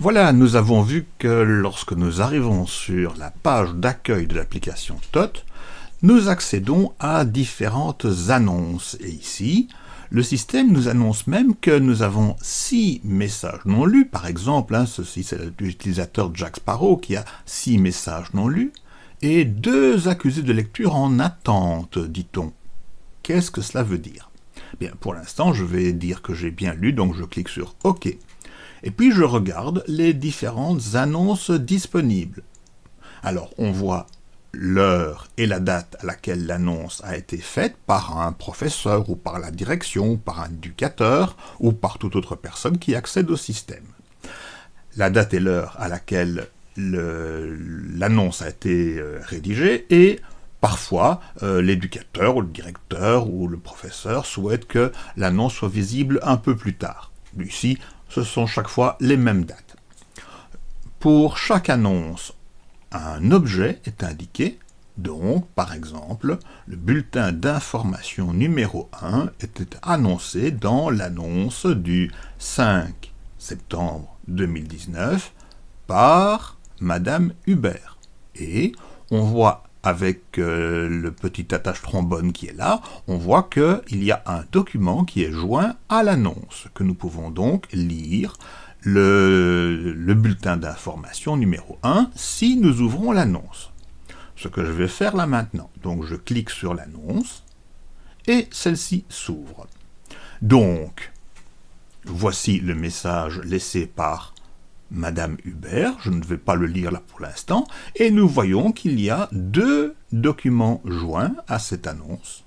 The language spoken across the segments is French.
Voilà, nous avons vu que lorsque nous arrivons sur la page d'accueil de l'application TOT, nous accédons à différentes annonces. Et ici, le système nous annonce même que nous avons six messages non lus. Par exemple, hein, ceci c'est l'utilisateur Jack Sparrow qui a six messages non lus, et deux accusés de lecture en attente, dit-on. Qu'est-ce que cela veut dire? Bien, pour l'instant, je vais dire que j'ai bien lu, donc je clique sur OK. Et puis je regarde les différentes annonces disponibles. Alors on voit l'heure et la date à laquelle l'annonce a été faite par un professeur ou par la direction, ou par un éducateur ou par toute autre personne qui accède au système. La date et l'heure à laquelle l'annonce a été euh, rédigée et parfois euh, l'éducateur ou le directeur ou le professeur souhaite que l'annonce soit visible un peu plus tard. Ici, ce sont chaque fois les mêmes dates. Pour chaque annonce, un objet est indiqué, donc, par exemple, le bulletin d'information numéro 1 était annoncé dans l'annonce du 5 septembre 2019 par Madame Hubert. Et on voit avec euh, le petit attache trombone qui est là, on voit qu'il y a un document qui est joint à l'annonce, que nous pouvons donc lire le, le bulletin d'information numéro 1 si nous ouvrons l'annonce. Ce que je vais faire là maintenant, donc je clique sur l'annonce, et celle-ci s'ouvre. Donc, voici le message laissé par Madame Hubert, je ne vais pas le lire là pour l'instant, et nous voyons qu'il y a deux documents joints à cette annonce.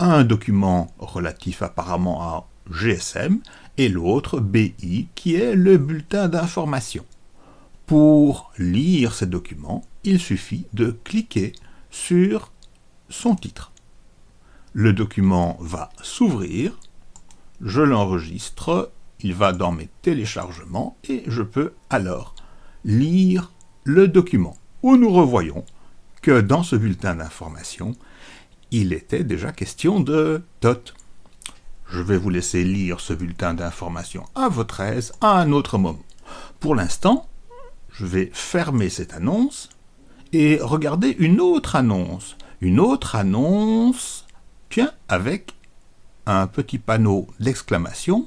Un document relatif apparemment à GSM et l'autre BI qui est le bulletin d'information. Pour lire ces documents, il suffit de cliquer sur son titre. Le document va s'ouvrir, je l'enregistre il va dans mes téléchargements et je peux alors lire le document où nous revoyons que dans ce bulletin d'information, il était déjà question de TOT. Je vais vous laisser lire ce bulletin d'information à votre aise à un autre moment. Pour l'instant, je vais fermer cette annonce et regarder une autre annonce. Une autre annonce, tiens, avec un petit panneau d'exclamation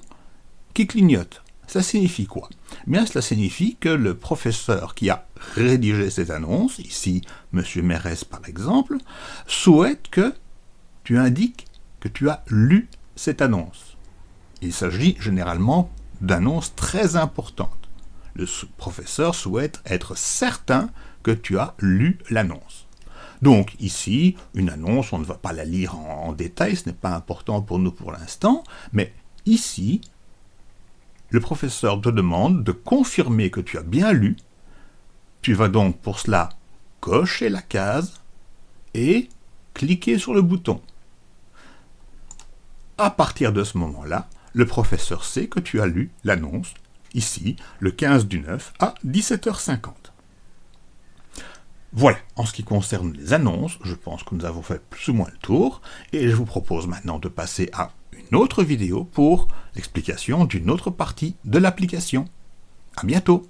qui clignote. Ça signifie quoi? Bien, cela signifie que le professeur qui a rédigé cette annonce, ici M. Mérès par exemple, souhaite que tu indiques que tu as lu cette annonce. Il s'agit généralement d'annonces très importantes. Le professeur souhaite être certain que tu as lu l'annonce. Donc ici, une annonce, on ne va pas la lire en détail, ce n'est pas important pour nous pour l'instant, mais ici, le professeur te demande de confirmer que tu as bien lu. Tu vas donc pour cela cocher la case et cliquer sur le bouton. À partir de ce moment-là, le professeur sait que tu as lu l'annonce, ici, le 15 du 9 à 17h50. Voilà, en ce qui concerne les annonces, je pense que nous avons fait plus ou moins le tour, et je vous propose maintenant de passer à une autre vidéo pour l'explication d'une autre partie de l'application. À bientôt